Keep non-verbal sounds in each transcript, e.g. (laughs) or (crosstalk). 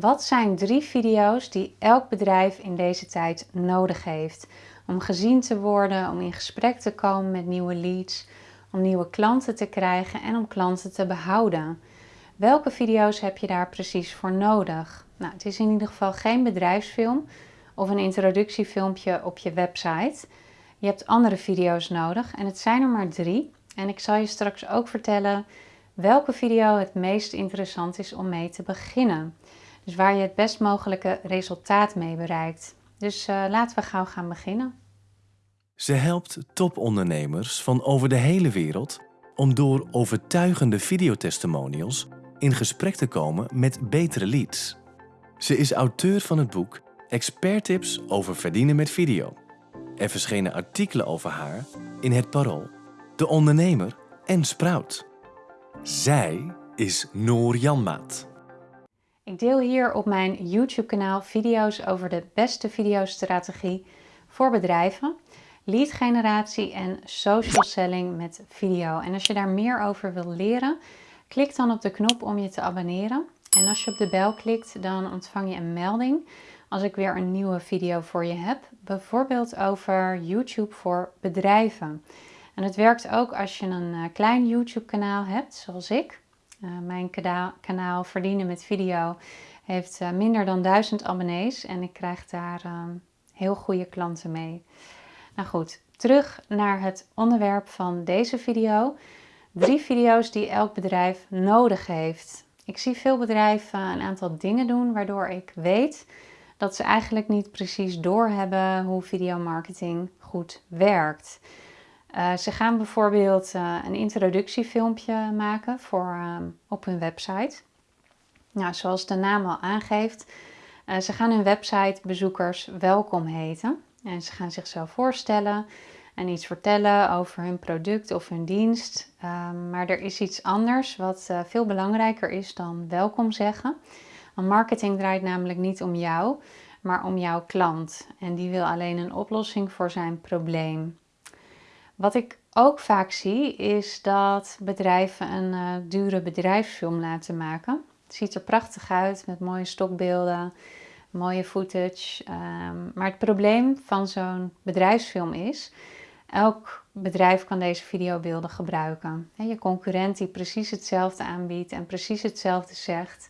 Wat zijn drie video's die elk bedrijf in deze tijd nodig heeft? Om gezien te worden, om in gesprek te komen met nieuwe leads, om nieuwe klanten te krijgen en om klanten te behouden. Welke video's heb je daar precies voor nodig? Nou, het is in ieder geval geen bedrijfsfilm of een introductiefilmpje op je website. Je hebt andere video's nodig en het zijn er maar drie. En ik zal je straks ook vertellen welke video het meest interessant is om mee te beginnen. Dus waar je het best mogelijke resultaat mee bereikt. Dus uh, laten we gauw gaan beginnen. Ze helpt topondernemers van over de hele wereld om door overtuigende videotestimonials in gesprek te komen met betere leads. Ze is auteur van het boek Expert Tips over verdienen met video. Er verschenen artikelen over haar in Het Parool, De Ondernemer en Sprout. Zij is Noor Janmaat. Ik deel hier op mijn YouTube kanaal video's over de beste videostrategie voor bedrijven, lead generatie en social selling met video. En als je daar meer over wil leren, klik dan op de knop om je te abonneren. En als je op de bel klikt, dan ontvang je een melding als ik weer een nieuwe video voor je heb. Bijvoorbeeld over YouTube voor bedrijven. En het werkt ook als je een eh, klein YouTube kanaal hebt, zoals ik. Uh, mijn kanaal, Verdienen met Video heeft uh, minder dan 1000 abonnees en ik krijg daar uh, heel goede klanten mee. Nou goed, terug naar het onderwerp van deze video. Drie video's die elk bedrijf nodig heeft. Ik zie veel bedrijven een aantal dingen doen waardoor ik weet dat ze eigenlijk niet precies doorhebben hoe videomarketing goed werkt. Uh, ze gaan bijvoorbeeld uh, een introductiefilmpje maken voor, uh, op hun website. Nou, zoals de naam al aangeeft, ze gaan hun websitebezoekers welkom heten. En ze gaan zichzelf voorstellen en iets vertellen over hun product of hun dienst. Ehm, maar er is iets anders wat veel belangrijker is dan welkom zeggen. Want marketing draait namelijk niet om jou, maar om jouw klant. En die wil alleen een oplossing voor zijn probleem. Wat ik ook vaak zie is dat bedrijven een uh, dure bedrijfsfilm laten maken. Het ziet er prachtig uit met mooie stokbeelden, mooie footage. Um, maar het probleem van zo'n bedrijfsfilm is, elk bedrijf kan deze videobeelden gebruiken. Je concurrent die precies hetzelfde aanbiedt en precies hetzelfde zegt,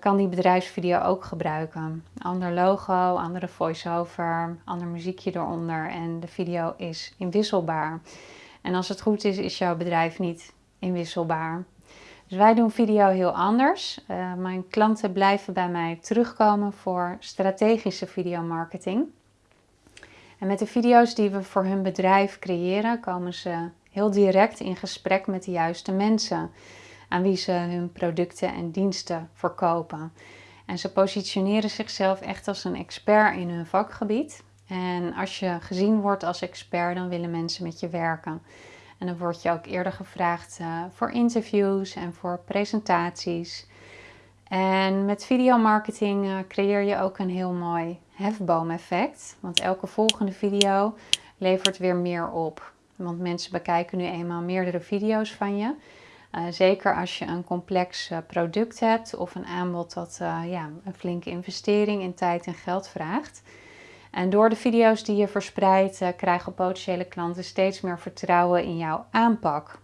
kan die bedrijfsvideo ook gebruiken. Ander logo, andere voice-over, ander muziekje eronder en de video is inwisselbaar. En als het goed is, is jouw bedrijf niet inwisselbaar. Dus wij doen video heel anders. Uh, mijn klanten blijven bij mij terugkomen voor strategische videomarketing. En met de video's die we voor hun bedrijf creëren, komen ze heel direct in gesprek met de juiste mensen aan wie ze hun producten en diensten verkopen. En ze positioneren zichzelf echt als een expert in hun vakgebied. En als je gezien wordt als expert, dan willen mensen met je werken. En dan word je ook eerder gevraagd uh, voor interviews en voor presentaties. En met videomarketing uh, creëer je ook een heel mooi hefboom-effect. Want elke volgende video levert weer meer op. Want mensen bekijken nu eenmaal meerdere video's van je. Uh, zeker als je een complex uh, product hebt of een aanbod dat uh, ja, een flinke investering in tijd en geld vraagt. En door de video's die je verspreidt krijgen potentiële klanten steeds meer vertrouwen in jouw aanpak.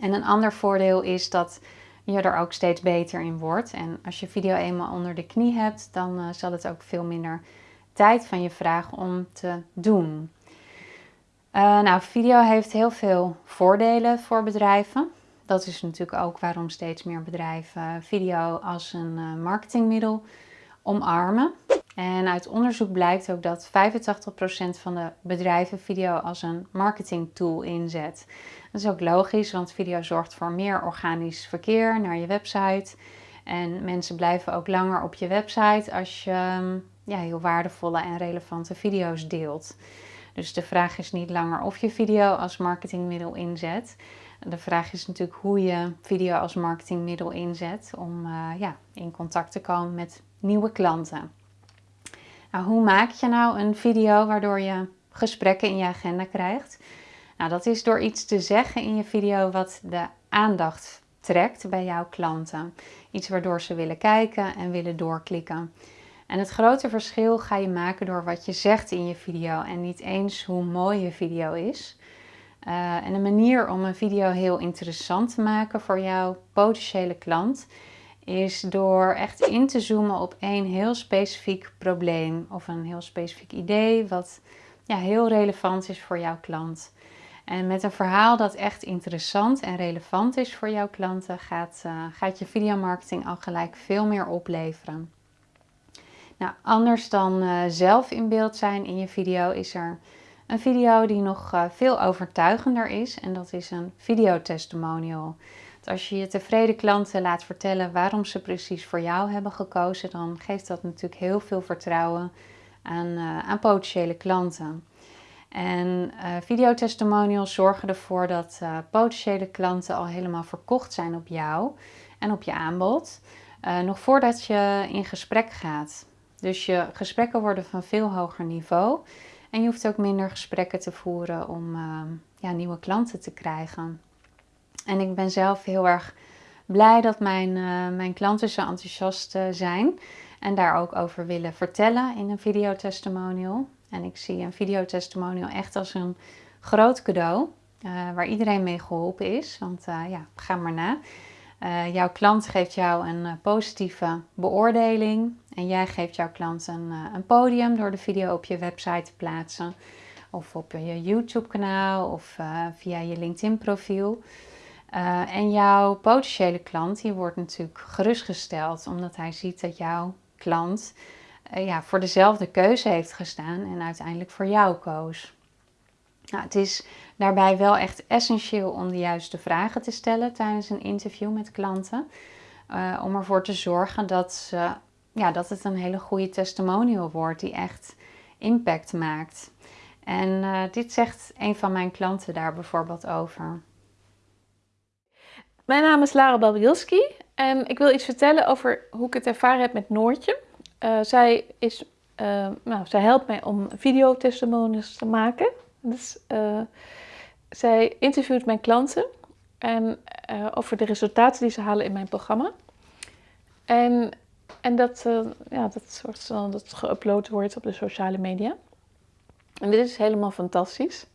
En een ander voordeel is dat je er ook steeds beter in wordt. En als je video eenmaal onder de knie hebt, dan zal het ook veel minder tijd van je vragen om te doen. nou, video heeft heel veel voordelen voor bedrijven dat is natuurlijk ook waarom steeds meer bedrijven video als een eh, marketingmiddel omarmen. En uit onderzoek blijkt ook dat 85% van de bedrijven video als een marketingtool inzet. Dat is ook logisch, want video zorgt voor meer organisch verkeer naar je website. En mensen blijven ook langer op je website als je mm, ja, heel waardevolle en relevante video's deelt. Dus de vraag is niet langer of je video als marketingmiddel inzet, de vraag is natuurlijk hoe je video als marketingmiddel inzet om uh, ja, in contact te komen met nieuwe klanten. Nou, hoe maak je nou een video waardoor je gesprekken in je agenda krijgt? Nou, dat is door iets te zeggen in je video wat de aandacht trekt bij jouw klanten. Iets waardoor ze willen kijken en willen doorklikken. En het grote verschil ga je maken door wat je zegt in je video en niet eens hoe mooi je video is. Uh, en een manier om een video heel interessant te maken voor jouw potentiële klant is door echt in te zoomen op één heel specifiek probleem of een heel specifiek idee wat ja, heel relevant is voor jouw klant. En met een verhaal dat echt interessant en relevant is voor jouw klanten, gaat, uh, gaat je videomarketing al gelijk veel meer opleveren. Nou, anders dan uh, zelf in beeld zijn in je video, is er een video die nog uh, veel overtuigender is. En dat is een videotestimonial. Als je je tevreden klanten laat vertellen waarom ze precies voor jou hebben gekozen, dan geeft dat natuurlijk heel veel vertrouwen aan, uh, aan potentiële klanten. En uh, videotestimonials zorgen ervoor dat potentiële klanten al helemaal verkocht zijn op jou en op je aanbod, nog voordat je in gesprek gaat. Dus je gesprekken worden van veel hoger niveau en je hoeft ook minder gesprekken te voeren om ja, nieuwe klanten te krijgen. En ik ben zelf heel erg blij dat mijn, uh, mijn klanten zo enthousiast uh, zijn en daar ook over willen vertellen in een videotestimonial. En ik zie een videotestimonial echt als een groot cadeau uh, waar iedereen mee geholpen is. Want ja, ga maar na. jouw klant geeft jou een positieve beoordeling en jij geeft jouw klant een, een podium door de video op je website te plaatsen. Of op je YouTube kanaal of via je LinkedIn profiel. Uh, en jouw potentiële klant die wordt natuurlijk gerustgesteld omdat hij ziet dat jouw klant ja, voor dezelfde keuze heeft gestaan en uiteindelijk voor jou koos. Nou, het is daarbij wel echt essentieel om de juiste vragen te stellen tijdens een interview met klanten. Om ervoor te zorgen dat, ze, ja, dat het een hele goede testimonial wordt die echt impact maakt. En dit zegt een van mijn klanten daar bijvoorbeeld over. Mijn naam is Lara Babielski en ik wil iets vertellen over hoe ik het ervaren heb met Noortje. Uh, zij, is, uh, nou, zij helpt mij om videotestimonies te maken. Dus, zij interviewt mijn klanten en, over de resultaten die ze halen in mijn programma. En, en dat, ja, dat, soort, dat geüpload wordt op de sociale media. En dit is helemaal fantastisch.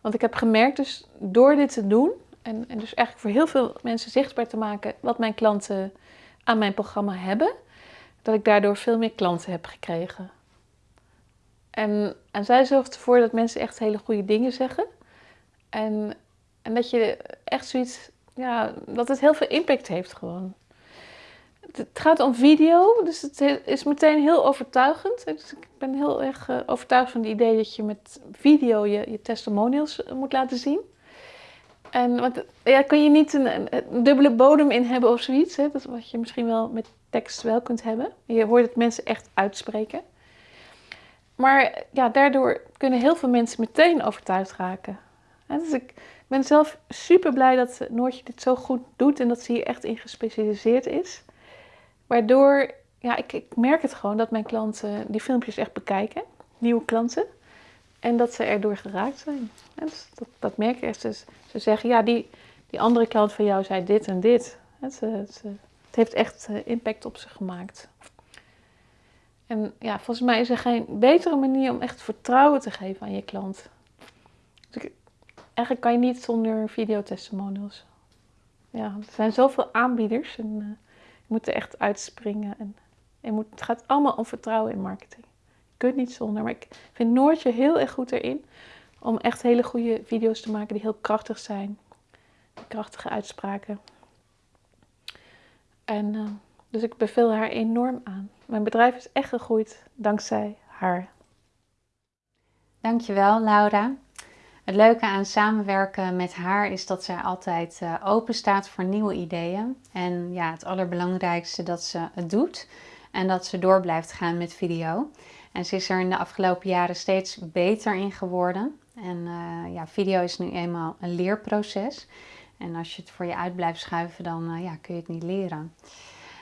Want ik heb gemerkt dus door dit te doen en, en dus eigenlijk voor heel veel mensen zichtbaar te maken wat mijn klanten aan mijn programma hebben, dat ik daardoor veel meer klanten heb gekregen. En, en zij zorgt ervoor dat mensen echt hele goede dingen zeggen. En, en dat je echt zoiets, ja, dat het heel veel impact heeft gewoon. Het gaat om video, dus het is meteen heel overtuigend. Dus ik ben heel erg eh, overtuigd van het idee dat je met video je, je testimonials moet laten zien. En want, ja, kun je niet een, dubbele bodem in hebben of zoiets. Hè? Dat wat je misschien wel met tekst wel kunt hebben. Je hoort het mensen echt uitspreken. Maar ja, daardoor kunnen heel veel mensen meteen overtuigd raken. dus ik ben zelf super blij dat Noortje dit zo goed doet en dat ze hier echt in gespecialiseerd is. Waardoor, ja, ik, ik merk het gewoon dat mijn klanten die filmpjes echt bekijken, nieuwe klanten. En dat ze erdoor geraakt zijn. Dus dat, dat, merk je echt. Dus ze zeggen, ja, die, die andere klant van jou zei dit en dit. Het, heeft echt eh, impact op ze gemaakt. En ja, volgens mij is er geen betere manier om echt vertrouwen te geven aan je klant. Dus eigenlijk kan je niet zonder videotestimonials. Ja, er zijn zoveel aanbieders en uh, je moet er echt uitspringen. En je moet, het gaat allemaal om vertrouwen in marketing kunt niet zonder. Maar ik vind Noortje heel erg goed erin om echt hele goede video's te maken die heel krachtig zijn. Krachtige uitspraken. En uh, dus ik beveel haar enorm aan. Mijn bedrijf is echt gegroeid dankzij haar. Dankjewel Laura. Het leuke aan samenwerken met haar is dat zij altijd uh, open staat voor nieuwe ideeën. En ja, het allerbelangrijkste dat ze het doet en dat ze door blijft gaan met video. En ze is er in de afgelopen jaren steeds beter in geworden. En uh, ja, video is nu eenmaal een leerproces. En als je het voor je uit blijft schuiven, dan uh, ja, kun je het niet leren.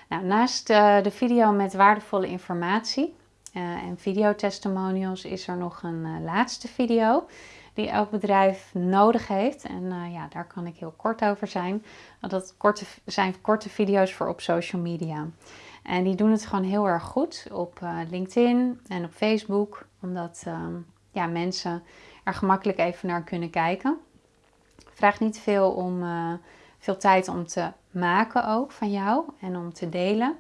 Nou, naast de video met waardevolle informatie en videotestimonials is er nog een laatste video. die elk bedrijf nodig heeft. En uh, ja, daar kan ik heel kort over zijn. Dat korte, zijn korte video's voor op social media. En die doen het gewoon heel erg goed op LinkedIn en op Facebook. Omdat ja, mensen er gemakkelijk even naar kunnen kijken. Vraag niet veel om veel tijd om te maken ook van jou en om te delen.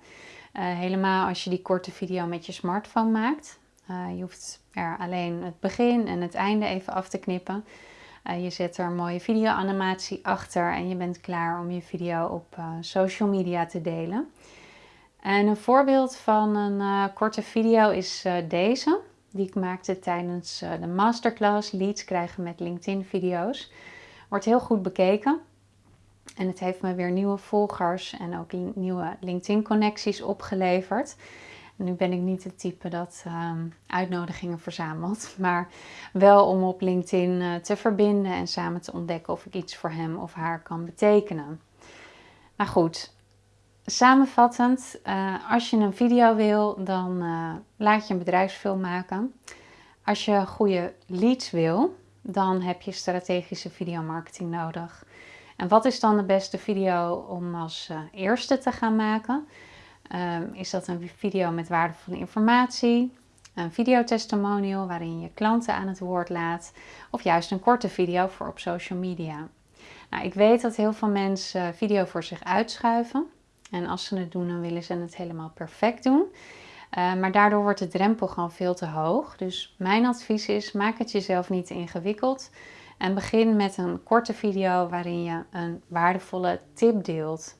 Uh, helemaal als je die korte video met je smartphone maakt. Uh, je hoeft er alleen het begin en het einde even af te knippen. Uh, je zet er een mooie video-animatie achter en je bent klaar om je video op social media te delen. En een voorbeeld van een korte video is deze, die ik maakte tijdens de masterclass Leads krijgen met LinkedIn-video's. Wordt heel goed bekeken. En het heeft me weer nieuwe volgers en ook nieuwe LinkedIn-connecties opgeleverd. nu ben ik niet het type dat um, uitnodigingen verzamelt, (laughs) maar wel om op LinkedIn uh, te verbinden en samen te ontdekken of ik iets voor hem of haar kan betekenen. Maar goed, samenvattend, uh, als je een video wil, dan uh, laat je een bedrijfsfilm maken. Als je goede leads wil, dan heb je strategische videomarketing nodig. En wat is dan de beste video om als uh, eerste te gaan maken? Um, is dat een video met waardevolle informatie, een videotestimonial waarin je klanten aan het woord laat, of juist een korte video voor op social media? Nou, ik weet dat heel veel mensen video voor zich uitschuiven. En als ze het doen, dan willen ze het helemaal perfect doen. Uh, maar daardoor wordt de drempel gewoon veel te hoog. Dus mijn advies is: maak het jezelf niet ingewikkeld. En begin met een korte video waarin je een waardevolle tip deelt.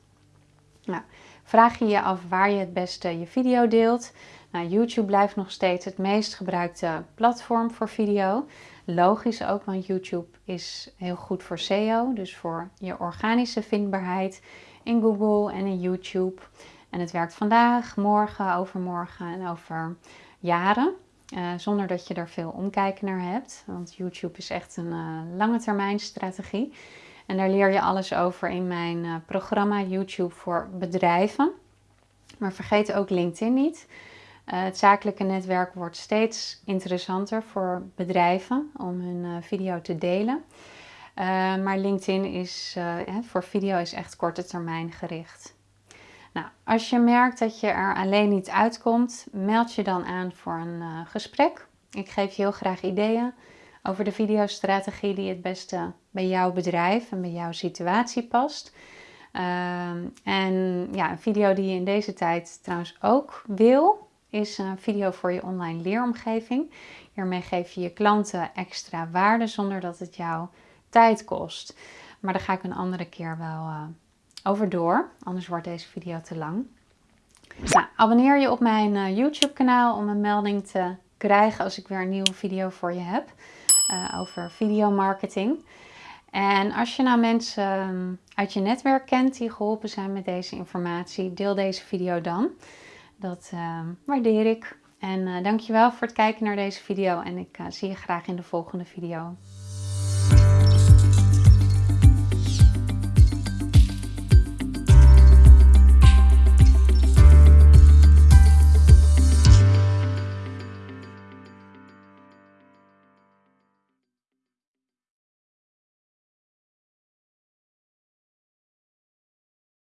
Nou, vraag je je af waar je het beste je video deelt. Nou, YouTube blijft nog steeds het meest gebruikte platform voor video. Logisch ook, want YouTube is heel goed voor SEO, dus voor je organische vindbaarheid in Google en in YouTube. En het werkt vandaag, morgen, overmorgen en over jaren. Uh, zonder dat je er veel omkijken naar hebt. Want YouTube is echt een uh, lange termijn strategie. En daar leer je alles over in mijn uh, programma YouTube voor bedrijven. Maar vergeet ook LinkedIn niet. het zakelijke netwerk wordt steeds interessanter voor bedrijven om hun video te delen. maar LinkedIn is voor video is echt korte termijn gericht. Nou, als je merkt dat je er alleen niet uitkomt, meld je dan aan voor een uh, gesprek. Ik geef je heel graag ideeën over de videostrategie die het beste bij jouw bedrijf en bij jouw situatie past. Uh, en ja, een video die je in deze tijd trouwens ook wil, is een video voor je online leeromgeving. Hiermee geef je je klanten extra waarde zonder dat het jou tijd kost. Maar daar ga ik een andere keer wel uh, over door, anders wordt deze video te lang. Nou, abonneer je op mijn uh, YouTube kanaal om een melding te krijgen als ik weer een nieuwe video voor je heb uh, over videomarketing. En als je nou mensen ehm, uit je netwerk kent die geholpen zijn met deze informatie, deel deze video dan. Dat uh, waardeer ik. En uh, dankjewel voor het kijken naar deze video en ik zie je graag in de volgende video.